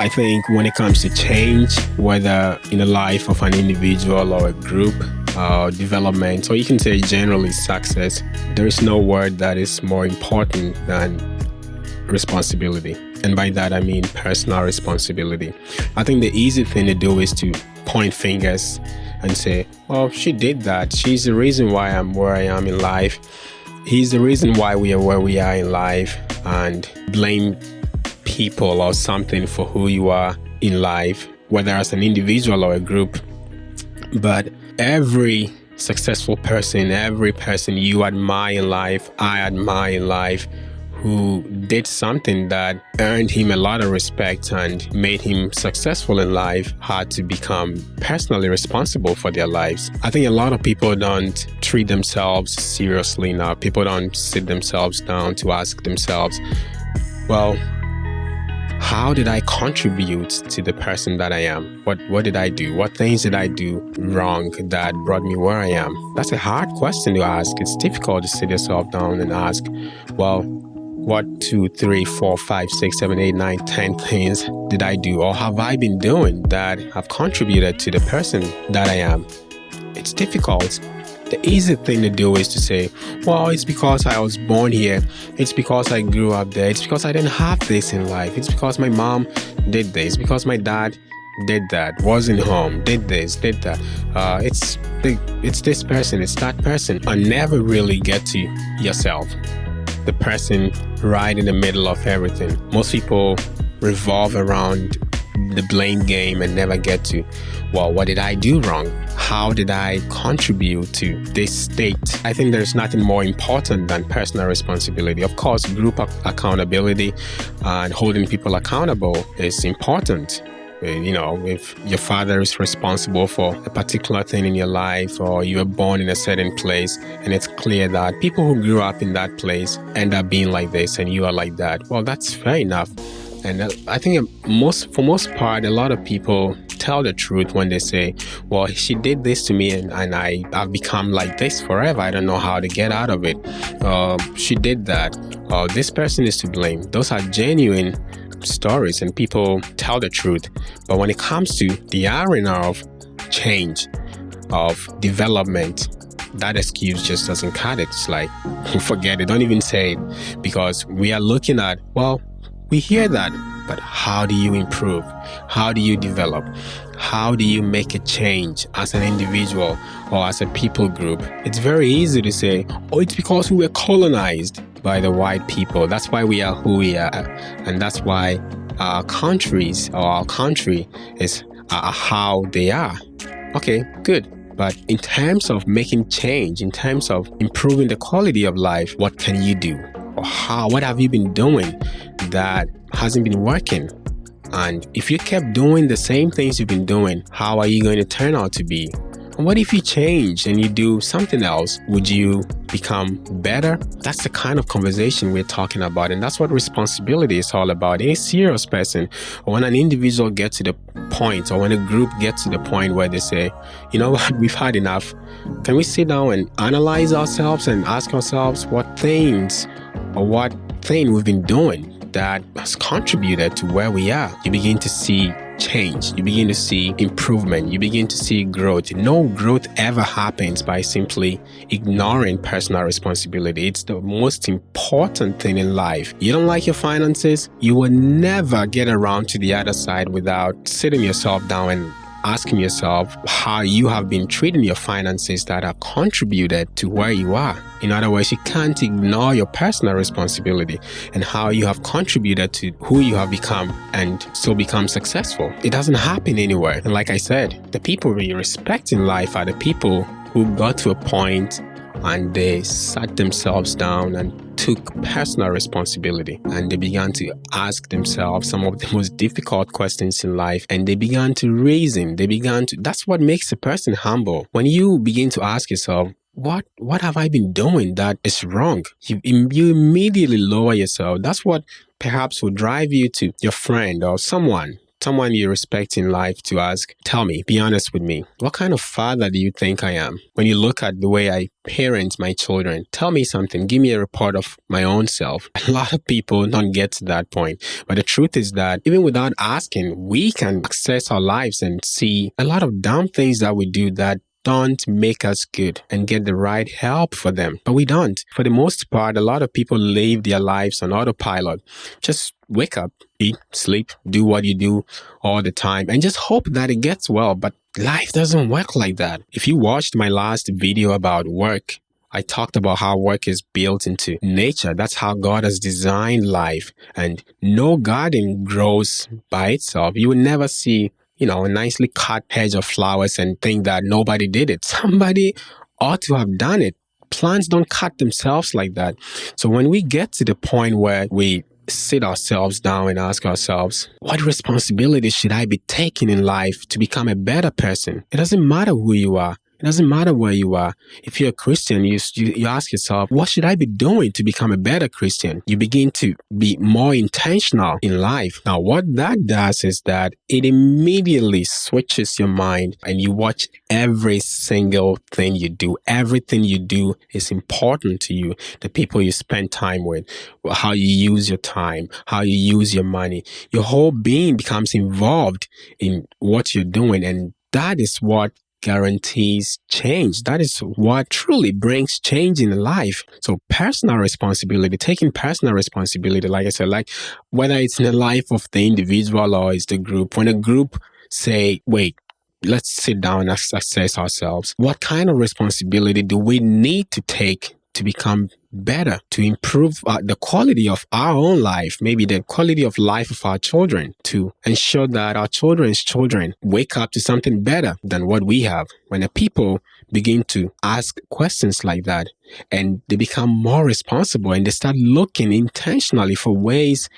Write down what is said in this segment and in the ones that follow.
I think when it comes to change, whether in the life of an individual or a group, uh, development, or you can say generally success, there is no word that is more important than responsibility. And by that, I mean personal responsibility. I think the easy thing to do is to point fingers and say, well, she did that. She's the reason why I'm where I am in life. He's the reason why we are where we are in life and blame people or something for who you are in life, whether as an individual or a group. But every successful person, every person you admire in life, I admire in life, who did something that earned him a lot of respect and made him successful in life had to become personally responsible for their lives. I think a lot of people don't treat themselves seriously now. People don't sit themselves down to ask themselves, well, how did I contribute to the person that I am? What what did I do? What things did I do wrong that brought me where I am? That's a hard question to ask. It's difficult to sit yourself down and ask, well, what two, three, four, five, six, seven, eight, nine, ten things did I do or have I been doing that have contributed to the person that I am? It's difficult the easy thing to do is to say, well, it's because I was born here. It's because I grew up there. It's because I didn't have this in life. It's because my mom did this. Because my dad did that. Wasn't home. Did this. Did that. Uh, it's it's this person. It's that person. I never really get to yourself, the person right in the middle of everything. Most people revolve around the blame game and never get to, well, what did I do wrong? How did I contribute to this state? I think there's nothing more important than personal responsibility. Of course, group accountability uh, and holding people accountable is important you know, if your father is responsible for a particular thing in your life or you were born in a certain place and it's clear that people who grew up in that place end up being like this and you are like that, well, that's fair enough. And I think most, for most part, a lot of people tell the truth when they say, well, she did this to me and, and I, I've become like this forever. I don't know how to get out of it. Uh, she did that. Uh, this person is to blame. Those are genuine stories and people tell the truth. But when it comes to the arena of change, of development, that excuse just doesn't cut it. It's like, forget it, don't even say it. Because we are looking at, well, we hear that, but how do you improve? How do you develop? How do you make a change as an individual or as a people group? It's very easy to say, oh, it's because we were colonized by the white people. That's why we are who we are. And that's why our countries or our country is uh, how they are. Okay, good. But in terms of making change, in terms of improving the quality of life, what can you do? Or how, what have you been doing that hasn't been working. And if you kept doing the same things you've been doing, how are you going to turn out to be? What if you change and you do something else? Would you become better? That's the kind of conversation we're talking about. And that's what responsibility is all about. Any serious person, or when an individual gets to the point, or when a group gets to the point where they say, you know what, we've had enough. Can we sit down and analyze ourselves and ask ourselves what things or what thing we've been doing that has contributed to where we are. You begin to see change. You begin to see improvement. You begin to see growth. No growth ever happens by simply ignoring personal responsibility. It's the most important thing in life. You don't like your finances, you will never get around to the other side without sitting yourself down and asking yourself how you have been treating your finances that have contributed to where you are. In other words, you can't ignore your personal responsibility and how you have contributed to who you have become and so become successful. It doesn't happen anywhere. And like I said, the people we respect in life are the people who got to a point and they sat themselves down and took personal responsibility and they began to ask themselves some of the most difficult questions in life and they began to reason. They began to, that's what makes a person humble. When you begin to ask yourself, what what have I been doing that is wrong? You, you immediately lower yourself. That's what perhaps will drive you to your friend or someone someone you respect in life to ask, tell me, be honest with me, what kind of father do you think I am? When you look at the way I parent my children, tell me something, give me a report of my own self. A lot of people don't get to that point. But the truth is that even without asking, we can access our lives and see a lot of dumb things that we do that don't make us good and get the right help for them. But we don't. For the most part, a lot of people live their lives on autopilot. Just wake up, eat, sleep, do what you do all the time, and just hope that it gets well. But life doesn't work like that. If you watched my last video about work, I talked about how work is built into nature. That's how God has designed life. And no garden grows by itself. You will never see you know, a nicely cut hedge of flowers and think that nobody did it. Somebody ought to have done it. Plants don't cut themselves like that. So when we get to the point where we sit ourselves down and ask ourselves, what responsibility should I be taking in life to become a better person? It doesn't matter who you are. It doesn't matter where you are. If you're a Christian, you, you, you ask yourself, what should I be doing to become a better Christian? You begin to be more intentional in life. Now, what that does is that it immediately switches your mind and you watch every single thing you do. Everything you do is important to you. The people you spend time with, how you use your time, how you use your money. Your whole being becomes involved in what you're doing. And that is what guarantees change. That is what truly brings change in life. So personal responsibility, taking personal responsibility, like I said, like whether it's in the life of the individual or it's the group, when a group say, wait, let's sit down and assess ourselves. What kind of responsibility do we need to take to become better, to improve uh, the quality of our own life, maybe the quality of life of our children, to ensure that our children's children wake up to something better than what we have. When the people begin to ask questions like that and they become more responsible and they start looking intentionally for ways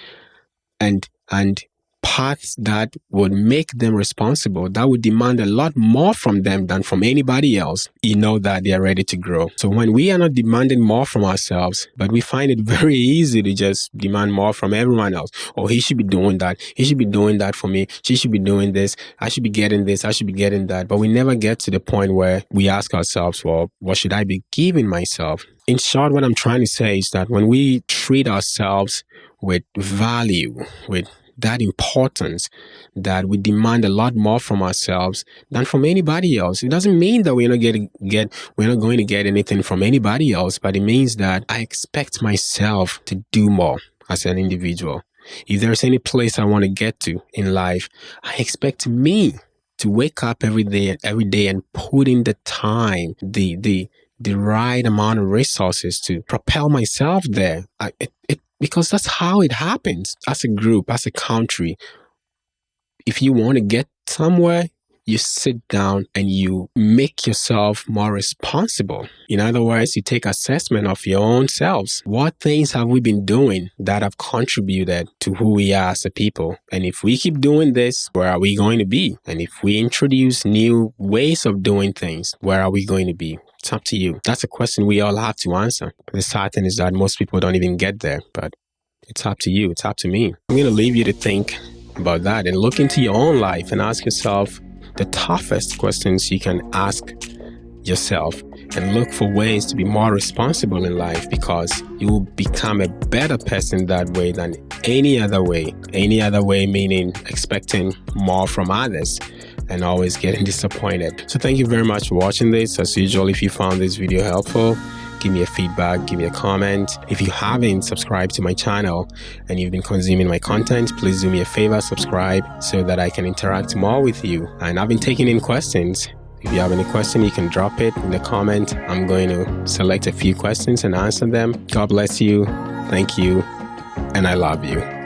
and and paths that would make them responsible, that would demand a lot more from them than from anybody else, you know that they are ready to grow. So when we are not demanding more from ourselves, but we find it very easy to just demand more from everyone else. Oh, he should be doing that. He should be doing that for me. She should be doing this. I should be getting this. I should be getting that. But we never get to the point where we ask ourselves, well, what should I be giving myself? In short, what I'm trying to say is that when we treat ourselves with value, with that importance that we demand a lot more from ourselves than from anybody else. It doesn't mean that we're not getting get we're not going to get anything from anybody else, but it means that I expect myself to do more as an individual. If there's any place I want to get to in life, I expect me to wake up every day every day and put in the time, the the the right amount of resources to propel myself there. I, it, it because that's how it happens as a group, as a country. If you want to get somewhere, you sit down and you make yourself more responsible. In other words, you take assessment of your own selves. What things have we been doing that have contributed to who we are as a people? And if we keep doing this, where are we going to be? And if we introduce new ways of doing things, where are we going to be? It's up to you. That's a question we all have to answer. The sad thing is that most people don't even get there, but it's up to you. It's up to me. I'm going to leave you to think about that and look into your own life and ask yourself the toughest questions you can ask yourself and look for ways to be more responsible in life because you will become a better person that way than any other way. Any other way meaning expecting more from others and always getting disappointed. So thank you very much for watching this. As usual, if you found this video helpful, give me a feedback, give me a comment. If you haven't subscribed to my channel and you've been consuming my content, please do me a favor, subscribe so that I can interact more with you. And I've been taking in questions. If you have any question, you can drop it in the comment. I'm going to select a few questions and answer them. God bless you. Thank you. And I love you.